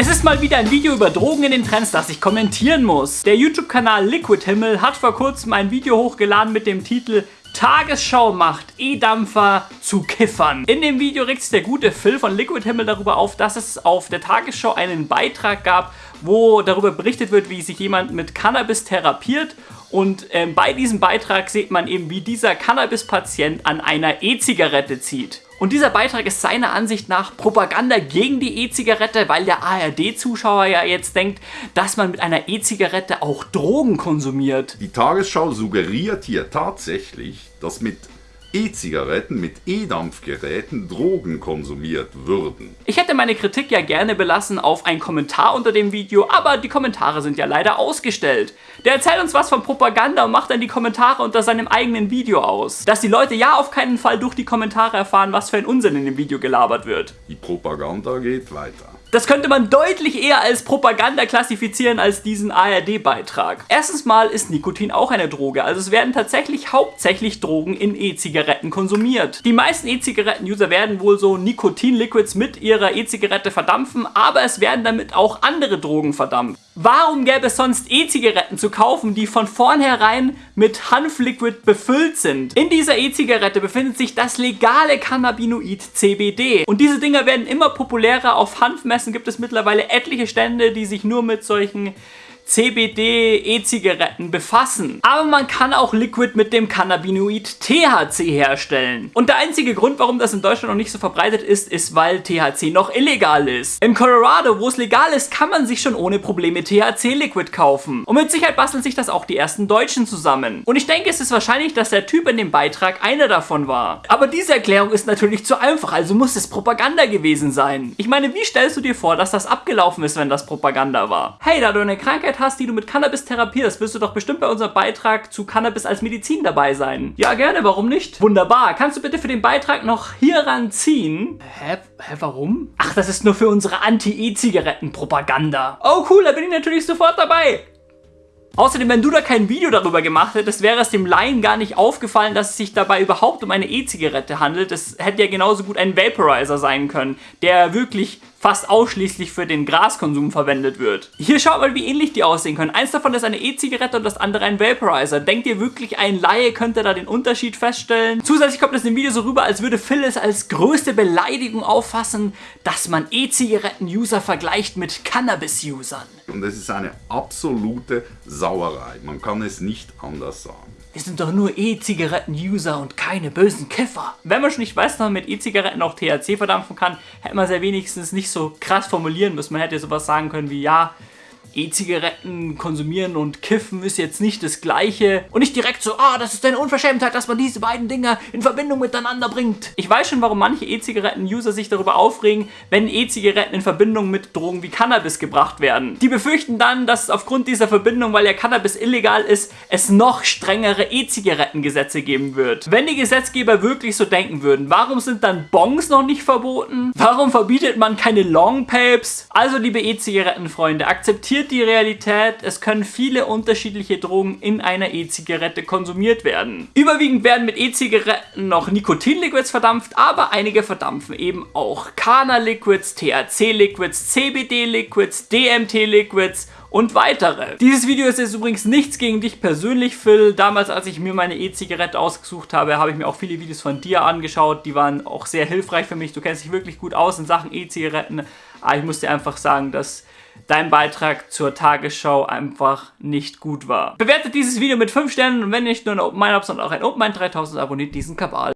Es ist mal wieder ein Video über Drogen in den Trends, das ich kommentieren muss. Der YouTube-Kanal Liquid Himmel hat vor kurzem ein Video hochgeladen mit dem Titel Tagesschau macht E-Dampfer zu Kiffern. In dem Video regt sich der gute Phil von Liquid Himmel darüber auf, dass es auf der Tagesschau einen Beitrag gab, wo darüber berichtet wird, wie sich jemand mit Cannabis therapiert und ähm, bei diesem Beitrag sieht man eben, wie dieser Cannabis-Patient an einer E-Zigarette zieht. Und dieser Beitrag ist seiner Ansicht nach Propaganda gegen die E-Zigarette, weil der ARD-Zuschauer ja jetzt denkt, dass man mit einer E-Zigarette auch Drogen konsumiert. Die Tagesschau suggeriert hier tatsächlich, dass mit E-Zigaretten mit E-Dampfgeräten Drogen konsumiert würden. Ich hätte meine Kritik ja gerne belassen auf einen Kommentar unter dem Video, aber die Kommentare sind ja leider ausgestellt. Der erzählt uns was von Propaganda und macht dann die Kommentare unter seinem eigenen Video aus. Dass die Leute ja auf keinen Fall durch die Kommentare erfahren, was für ein Unsinn in dem Video gelabert wird. Die Propaganda geht weiter. Das könnte man deutlich eher als Propaganda klassifizieren als diesen ARD-Beitrag. Erstens mal ist Nikotin auch eine Droge, also es werden tatsächlich hauptsächlich Drogen in E-Zigaretten konsumiert. Die meisten E-Zigaretten-User werden wohl so Nikotin-Liquids mit ihrer E-Zigarette verdampfen, aber es werden damit auch andere Drogen verdampft. Warum gäbe es sonst E-Zigaretten zu kaufen, die von vornherein mit Hanfliquid befüllt sind? In dieser E-Zigarette befindet sich das legale Cannabinoid CBD. Und diese Dinger werden immer populärer. Auf Hanfmessen gibt es mittlerweile etliche Stände, die sich nur mit solchen CBD-E-Zigaretten befassen. Aber man kann auch Liquid mit dem Cannabinoid THC herstellen. Und der einzige Grund, warum das in Deutschland noch nicht so verbreitet ist, ist, weil THC noch illegal ist. In Colorado, wo es legal ist, kann man sich schon ohne Probleme THC-Liquid kaufen. Und mit Sicherheit basteln sich das auch die ersten Deutschen zusammen. Und ich denke, es ist wahrscheinlich, dass der Typ in dem Beitrag einer davon war. Aber diese Erklärung ist natürlich zu einfach, also muss es Propaganda gewesen sein. Ich meine, wie stellst du dir vor, dass das abgelaufen ist, wenn das Propaganda war? Hey, da du eine Krankheit hast, die du mit Cannabis therapierst, wirst du doch bestimmt bei unserem Beitrag zu Cannabis als Medizin dabei sein. Ja, gerne, warum nicht? Wunderbar. Kannst du bitte für den Beitrag noch hier ranziehen? Hä? Hä, warum? Ach, das ist nur für unsere Anti-E-Zigaretten-Propaganda. Oh, cool, da bin ich natürlich sofort dabei. Außerdem, wenn du da kein Video darüber gemacht hättest, wäre es dem Laien gar nicht aufgefallen, dass es sich dabei überhaupt um eine E-Zigarette handelt. Das hätte ja genauso gut ein Vaporizer sein können, der wirklich fast ausschließlich für den Graskonsum verwendet wird. Hier schaut mal, wie ähnlich die aussehen können. Eins davon ist eine E-Zigarette und das andere ein Vaporizer. Denkt ihr wirklich, ein Laie könnte da den Unterschied feststellen? Zusätzlich kommt es im Video so rüber, als würde Phil es als größte Beleidigung auffassen, dass man E-Zigaretten-User vergleicht mit Cannabis-Usern. Und es ist eine absolute Sauerei. Man kann es nicht anders sagen. Wir sind doch nur E-Zigaretten-User und keine bösen Kiffer. Wenn man schon nicht weiß, dass man mit E-Zigaretten auch THC verdampfen kann, hätte man es ja wenigstens nicht so krass formulieren müssen. Man hätte sowas sagen können wie, ja, E-Zigaretten konsumieren und kiffen ist jetzt nicht das gleiche. Und nicht direkt so, ah, das ist eine Unverschämtheit, dass man diese beiden Dinger in Verbindung miteinander bringt. Ich weiß schon, warum manche E-Zigaretten-User sich darüber aufregen, wenn E-Zigaretten in Verbindung mit Drogen wie Cannabis gebracht werden. Die befürchten dann, dass aufgrund dieser Verbindung, weil ja Cannabis illegal ist, es noch strengere E-Zigarettengesetze geben wird. Wenn die Gesetzgeber wirklich so denken würden, warum sind dann Bongs noch nicht verboten? Warum verbietet man keine Long Papes? Also liebe E-Zigarettenfreunde, akzeptiert die Realität, es können viele unterschiedliche Drogen in einer E-Zigarette konsumiert werden. Überwiegend werden mit E-Zigaretten noch Nikotinliquids verdampft, aber einige verdampfen eben auch Kana-Liquids, THC-Liquids, CBD-Liquids, DMT-Liquids und weitere. Dieses Video ist jetzt übrigens nichts gegen dich persönlich, Phil. Damals, als ich mir meine E-Zigarette ausgesucht habe, habe ich mir auch viele Videos von dir angeschaut. Die waren auch sehr hilfreich für mich. Du kennst dich wirklich gut aus in Sachen E-Zigaretten. Aber ich muss dir einfach sagen, dass dein Beitrag zur Tagesschau einfach nicht gut war. Bewertet dieses Video mit 5 Sternen und wenn nicht nur ein Open Mind sondern auch ein Open Mind 3000 abonniert diesen Kabal.